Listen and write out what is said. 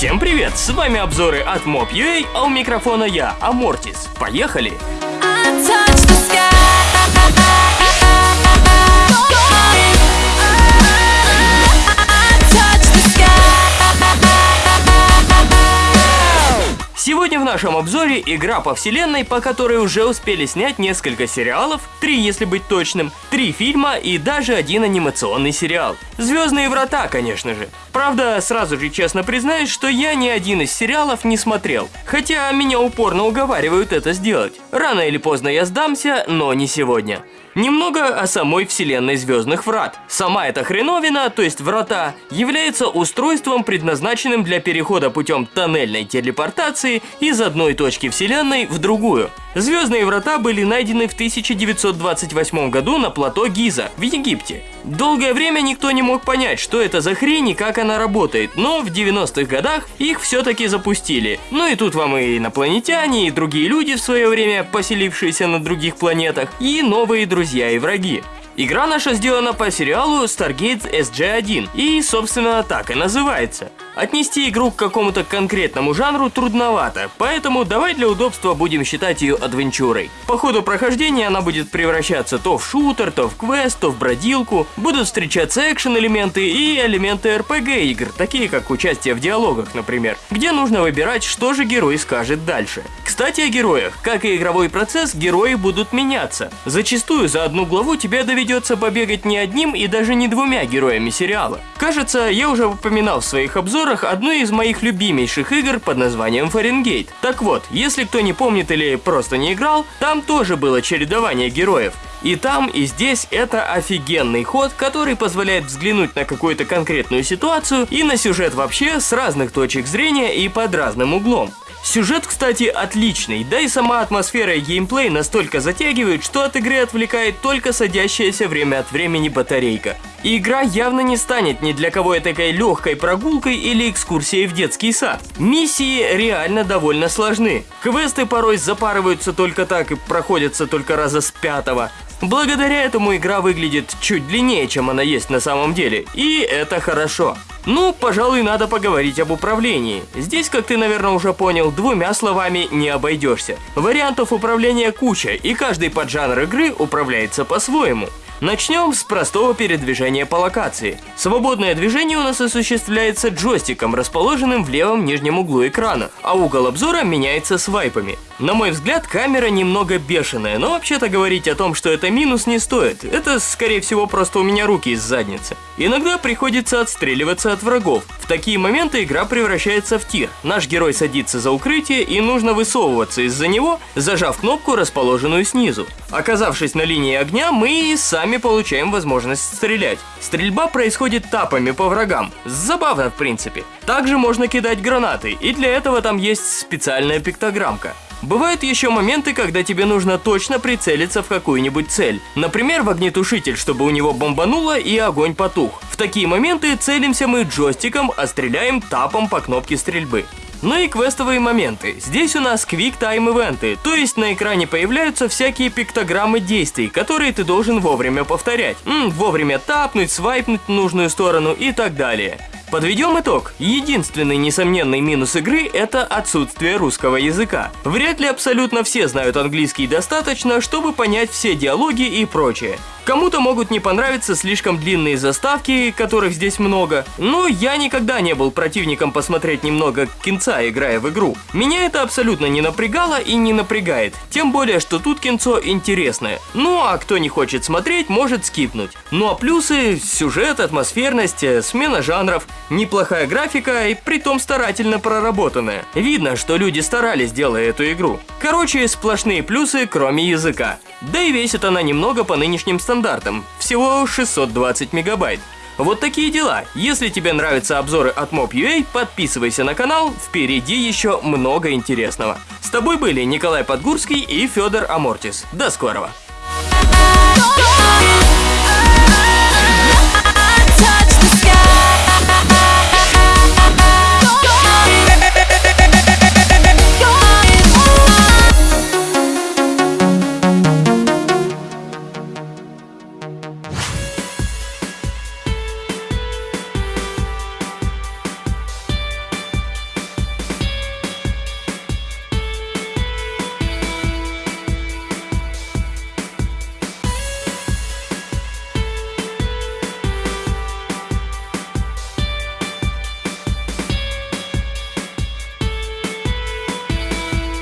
Всем привет! С вами обзоры от Mob.ua, а у микрофона я, Амортис. Поехали! Сегодня в нашем обзоре игра по вселенной, по которой уже успели снять несколько сериалов, три если быть точным, три фильма и даже один анимационный сериал. Звездные врата, конечно же. Правда, сразу же честно признаюсь, что я ни один из сериалов не смотрел, хотя меня упорно уговаривают это сделать. Рано или поздно я сдамся, но не сегодня. Немного о самой вселенной Звездных Врат. Сама эта хреновина, то есть врата, является устройством, предназначенным для перехода путем тоннельной телепортации из одной точки вселенной в другую. Звездные врата были найдены в 1928 году на плато Гиза в Египте. Долгое время никто не мог понять, что это за хрень и как она работает, но в 90-х годах их все-таки запустили. Ну и тут вам и инопланетяне, и другие люди в свое время, поселившиеся на других планетах, и новые друзья и враги. Игра наша сделана по сериалу Stargate SG-1 и, собственно, так и называется. Отнести игру к какому-то конкретному жанру трудновато, поэтому давай для удобства будем считать ее адвенчурой. По ходу прохождения она будет превращаться то в шутер, то в квест, то в бродилку, будут встречаться экшен-элементы и элементы RPG игр, такие как участие в диалогах, например, где нужно выбирать, что же герой скажет дальше. Кстати, о героях. Как и игровой процесс, герои будут меняться. Зачастую за одну главу тебе доведется побегать не одним и даже не двумя героями сериала. Кажется, я уже упоминал в своих обзорах одну из моих любимейших игр под названием Фаренгейт. Так вот, если кто не помнит или просто не играл, там тоже было чередование героев. И там, и здесь это офигенный ход, который позволяет взглянуть на какую-то конкретную ситуацию и на сюжет вообще с разных точек зрения и под разным углом. Сюжет, кстати, отличный, да и сама атмосфера и геймплей настолько затягивают, что от игры отвлекает только садящаяся время от времени батарейка. И игра явно не станет ни для кого такой легкой прогулкой или экскурсией в детский сад. Миссии реально довольно сложны. Квесты порой запарываются только так и проходятся только раза с пятого. Благодаря этому игра выглядит чуть длиннее, чем она есть на самом деле, и это хорошо. Ну, пожалуй, надо поговорить об управлении. Здесь, как ты, наверное, уже понял, двумя словами не обойдешься. Вариантов управления куча, и каждый поджанр игры управляется по-своему. Начнем с простого передвижения по локации. Свободное движение у нас осуществляется джойстиком, расположенным в левом нижнем углу экрана, а угол обзора меняется свайпами. На мой взгляд, камера немного бешеная, но вообще-то говорить о том, что это минус не стоит. Это, скорее всего, просто у меня руки из задницы. Иногда приходится отстреливаться от врагов. Такие моменты игра превращается в тир. Наш герой садится за укрытие и нужно высовываться из-за него, зажав кнопку, расположенную снизу. Оказавшись на линии огня, мы и сами получаем возможность стрелять. Стрельба происходит тапами по врагам. Забавно, в принципе. Также можно кидать гранаты, и для этого там есть специальная пиктограммка. Бывают еще моменты, когда тебе нужно точно прицелиться в какую-нибудь цель. Например, в огнетушитель, чтобы у него бомбануло и огонь потух. В такие моменты целимся мы джойстиком, а стреляем тапом по кнопке стрельбы. Ну и квестовые моменты. Здесь у нас Quick Time ивенты, то есть на экране появляются всякие пиктограммы действий, которые ты должен вовремя повторять. М, вовремя тапнуть, свайпнуть в нужную сторону и так далее. Подведем итог. Единственный несомненный минус игры – это отсутствие русского языка. Вряд ли абсолютно все знают английский достаточно, чтобы понять все диалоги и прочее. Кому-то могут не понравиться слишком длинные заставки, которых здесь много, но я никогда не был противником посмотреть немного кинца, играя в игру. Меня это абсолютно не напрягало и не напрягает, тем более, что тут кинцо интересное. Ну а кто не хочет смотреть, может скипнуть. Ну а плюсы – сюжет, атмосферность, э, смена жанров, неплохая графика и притом старательно проработанная. Видно, что люди старались, делая эту игру. Короче, сплошные плюсы, кроме языка. Да и весит она немного по нынешним стандартам, всего 620 мегабайт. Вот такие дела. Если тебе нравятся обзоры от Mob.ua, подписывайся на канал, впереди еще много интересного. С тобой были Николай Подгурский и Федор Амортис. До скорого!